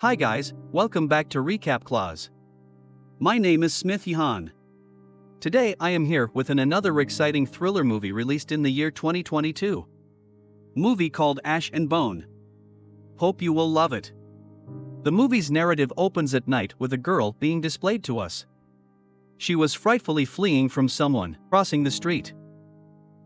Hi guys, welcome back to Recap Clause. My name is Smith Yahan. Today I am here with an another exciting thriller movie released in the year 2022. Movie called Ash and Bone. Hope you will love it. The movie's narrative opens at night with a girl being displayed to us. She was frightfully fleeing from someone crossing the street.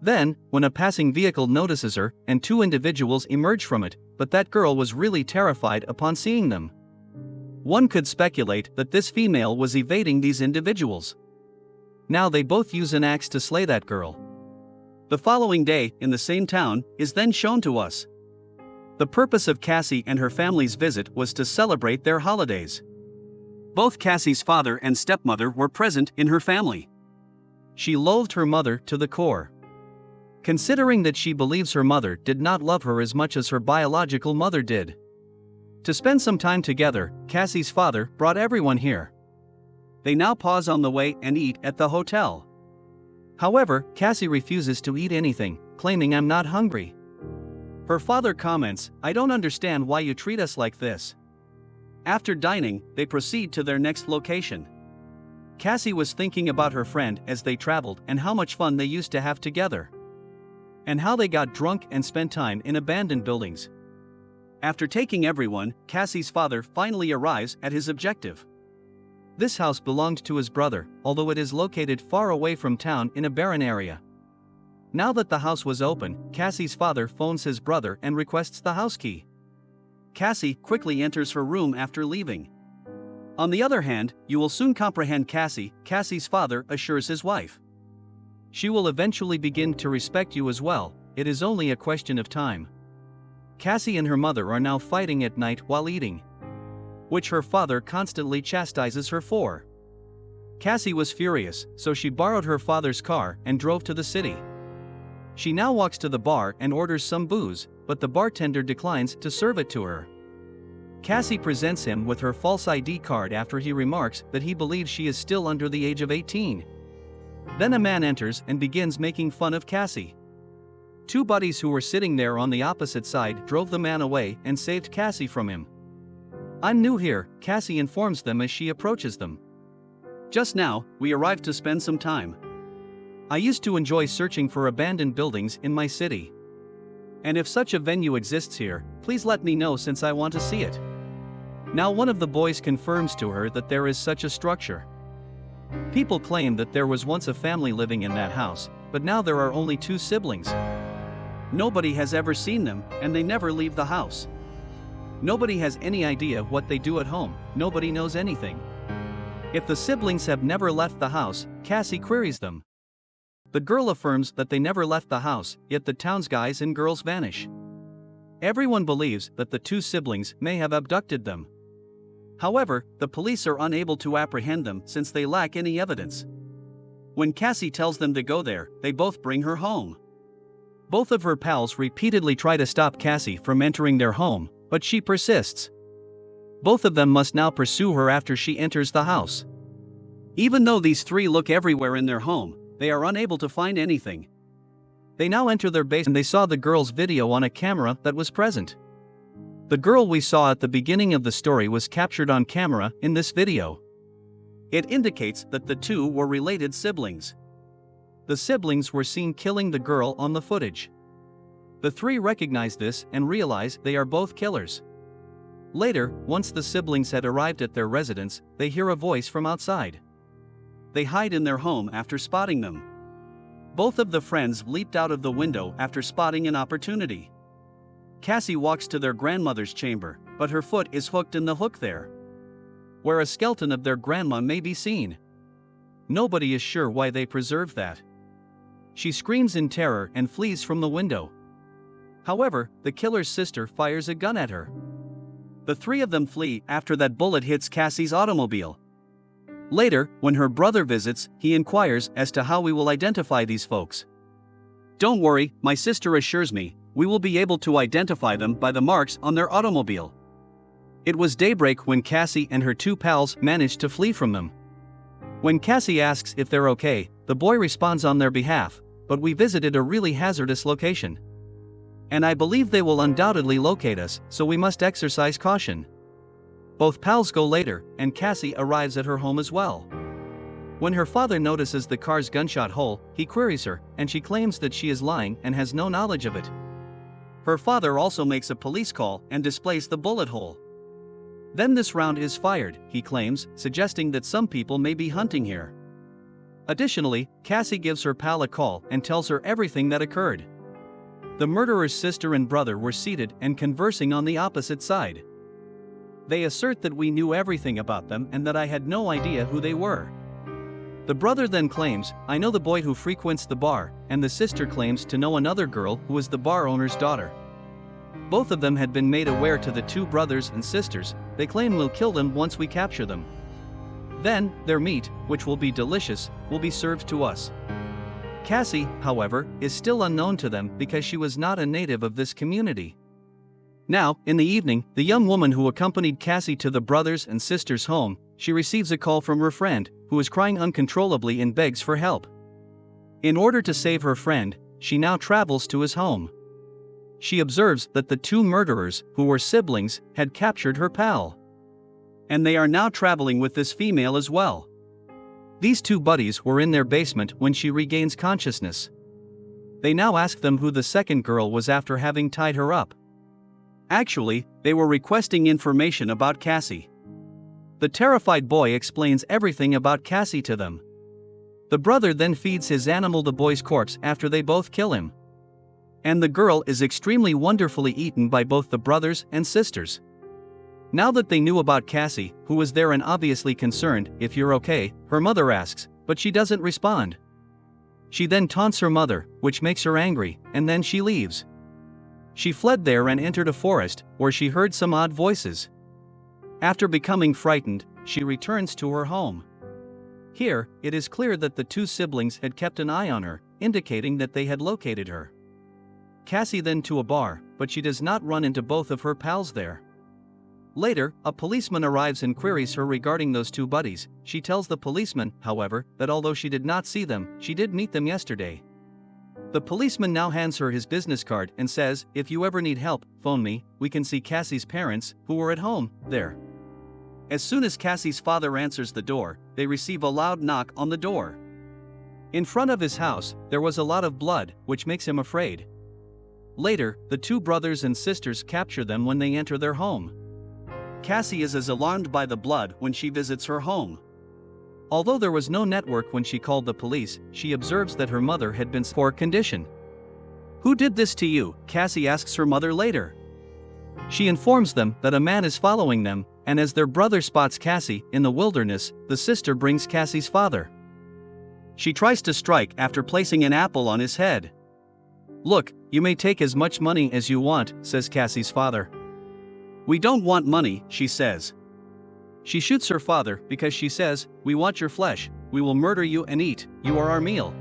Then, when a passing vehicle notices her and two individuals emerge from it, but that girl was really terrified upon seeing them. One could speculate that this female was evading these individuals. Now they both use an axe to slay that girl. The following day, in the same town, is then shown to us. The purpose of Cassie and her family's visit was to celebrate their holidays. Both Cassie's father and stepmother were present in her family. She loathed her mother to the core. Considering that she believes her mother did not love her as much as her biological mother did. To spend some time together, Cassie's father brought everyone here. They now pause on the way and eat at the hotel. However, Cassie refuses to eat anything, claiming I'm not hungry. Her father comments, I don't understand why you treat us like this. After dining, they proceed to their next location. Cassie was thinking about her friend as they traveled and how much fun they used to have together. And how they got drunk and spent time in abandoned buildings. After taking everyone, Cassie's father finally arrives at his objective. This house belonged to his brother, although it is located far away from town in a barren area. Now that the house was open, Cassie's father phones his brother and requests the house key. Cassie quickly enters her room after leaving. On the other hand, you will soon comprehend Cassie, Cassie's father assures his wife. She will eventually begin to respect you as well, it is only a question of time. Cassie and her mother are now fighting at night while eating. Which her father constantly chastises her for. Cassie was furious, so she borrowed her father's car and drove to the city. She now walks to the bar and orders some booze, but the bartender declines to serve it to her. Cassie presents him with her false ID card after he remarks that he believes she is still under the age of 18. Then a man enters and begins making fun of Cassie. Two buddies who were sitting there on the opposite side drove the man away and saved Cassie from him. I'm new here, Cassie informs them as she approaches them. Just now, we arrived to spend some time. I used to enjoy searching for abandoned buildings in my city. And if such a venue exists here, please let me know since I want to see it. Now one of the boys confirms to her that there is such a structure. People claim that there was once a family living in that house, but now there are only two siblings. Nobody has ever seen them, and they never leave the house. Nobody has any idea what they do at home, nobody knows anything. If the siblings have never left the house, Cassie queries them. The girl affirms that they never left the house, yet the town's guys and girls vanish. Everyone believes that the two siblings may have abducted them. However, the police are unable to apprehend them since they lack any evidence. When Cassie tells them to go there, they both bring her home. Both of her pals repeatedly try to stop Cassie from entering their home, but she persists. Both of them must now pursue her after she enters the house. Even though these three look everywhere in their home, they are unable to find anything. They now enter their base and they saw the girl's video on a camera that was present. The girl we saw at the beginning of the story was captured on camera in this video. It indicates that the two were related siblings. The siblings were seen killing the girl on the footage. The three recognize this and realize they are both killers. Later, once the siblings had arrived at their residence, they hear a voice from outside they hide in their home after spotting them. Both of the friends leaped out of the window after spotting an opportunity. Cassie walks to their grandmother's chamber, but her foot is hooked in the hook there. Where a skeleton of their grandma may be seen. Nobody is sure why they preserved that. She screams in terror and flees from the window. However, the killer's sister fires a gun at her. The three of them flee after that bullet hits Cassie's automobile. Later, when her brother visits, he inquires as to how we will identify these folks. Don't worry, my sister assures me, we will be able to identify them by the marks on their automobile. It was daybreak when Cassie and her two pals managed to flee from them. When Cassie asks if they're okay, the boy responds on their behalf, but we visited a really hazardous location. And I believe they will undoubtedly locate us, so we must exercise caution. Both pals go later, and Cassie arrives at her home as well. When her father notices the car's gunshot hole, he queries her, and she claims that she is lying and has no knowledge of it. Her father also makes a police call and displays the bullet hole. Then this round is fired, he claims, suggesting that some people may be hunting here. Additionally, Cassie gives her pal a call and tells her everything that occurred. The murderer's sister and brother were seated and conversing on the opposite side. They assert that we knew everything about them and that I had no idea who they were. The brother then claims, I know the boy who frequents the bar, and the sister claims to know another girl who is the bar owner's daughter. Both of them had been made aware to the two brothers and sisters, they claim we'll kill them once we capture them. Then, their meat, which will be delicious, will be served to us. Cassie, however, is still unknown to them because she was not a native of this community. Now, in the evening, the young woman who accompanied Cassie to the brothers and sisters' home, she receives a call from her friend, who is crying uncontrollably and begs for help. In order to save her friend, she now travels to his home she observes that the two murderers, who were siblings, had captured her pal. And they are now traveling with this female as well. These two buddies were in their basement when she regains consciousness. They now ask them who the second girl was after having tied her up. Actually, they were requesting information about Cassie. The terrified boy explains everything about Cassie to them. The brother then feeds his animal the boy's corpse after they both kill him. And the girl is extremely wonderfully eaten by both the brothers and sisters. Now that they knew about Cassie, who was there and obviously concerned, if you're okay, her mother asks, but she doesn't respond. She then taunts her mother, which makes her angry, and then she leaves. She fled there and entered a forest, where she heard some odd voices. After becoming frightened, she returns to her home. Here, it is clear that the two siblings had kept an eye on her, indicating that they had located her. Cassie then to a bar, but she does not run into both of her pals there. Later, a policeman arrives and queries her regarding those two buddies. She tells the policeman, however, that although she did not see them, she did meet them yesterday. The policeman now hands her his business card and says, If you ever need help, phone me, we can see Cassie's parents, who were at home, there. As soon as Cassie's father answers the door, they receive a loud knock on the door. In front of his house, there was a lot of blood, which makes him afraid. Later, the two brothers and sisters capture them when they enter their home. Cassie is as alarmed by the blood when she visits her home. Although there was no network when she called the police, she observes that her mother had been poor condition. Who did this to you? Cassie asks her mother later. She informs them that a man is following them, and as their brother spots Cassie in the wilderness, the sister brings Cassie's father. She tries to strike after placing an apple on his head. Look, you may take as much money as you want, says Cassie's father. We don't want money, she says. She shoots her father because she says, We want your flesh, we will murder you and eat, you are our meal.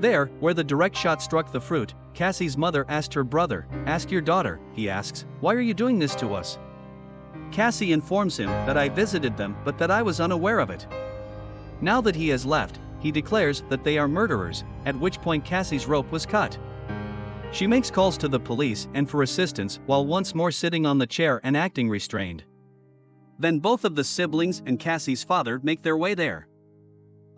There, where the direct shot struck the fruit, Cassie's mother asked her brother, Ask your daughter, he asks, Why are you doing this to us? Cassie informs him that I visited them but that I was unaware of it. Now that he has left, he declares that they are murderers, at which point Cassie's rope was cut. She makes calls to the police and for assistance while once more sitting on the chair and acting restrained. Then both of the siblings and Cassie's father make their way there.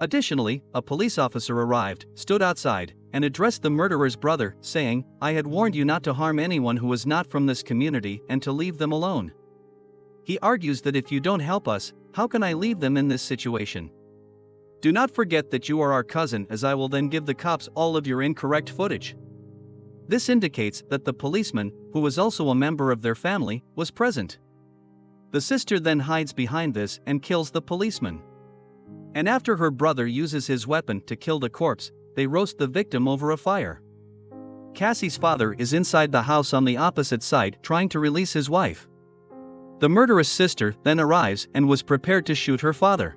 Additionally, a police officer arrived, stood outside, and addressed the murderer's brother, saying, I had warned you not to harm anyone who was not from this community and to leave them alone. He argues that if you don't help us, how can I leave them in this situation? Do not forget that you are our cousin, as I will then give the cops all of your incorrect footage. This indicates that the policeman, who was also a member of their family, was present. The sister then hides behind this and kills the policeman. And after her brother uses his weapon to kill the corpse, they roast the victim over a fire. Cassie's father is inside the house on the opposite side trying to release his wife. The murderous sister then arrives and was prepared to shoot her father.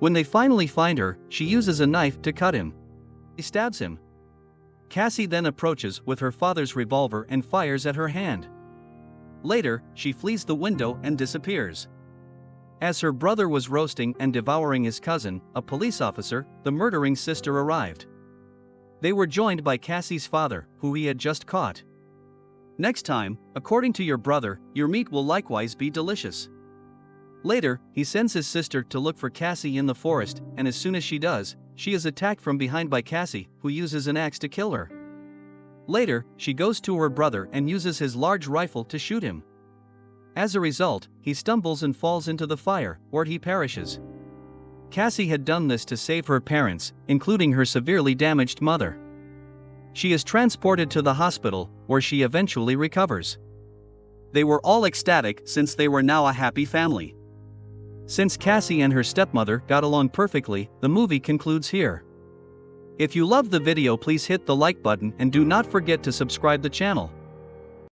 When they finally find her, she uses a knife to cut him. He stabs him, Cassie then approaches with her father's revolver and fires at her hand. Later, she flees the window and disappears. As her brother was roasting and devouring his cousin, a police officer, the murdering sister arrived. They were joined by Cassie's father, who he had just caught. Next time, according to your brother, your meat will likewise be delicious. Later, he sends his sister to look for Cassie in the forest, and as soon as she does, she is attacked from behind by Cassie, who uses an axe to kill her. Later, she goes to her brother and uses his large rifle to shoot him. As a result, he stumbles and falls into the fire, where he perishes. Cassie had done this to save her parents, including her severely damaged mother. She is transported to the hospital, where she eventually recovers. They were all ecstatic since they were now a happy family. Since Cassie and her stepmother got along perfectly, the movie concludes here. If you love the video please hit the like button and do not forget to subscribe the channel.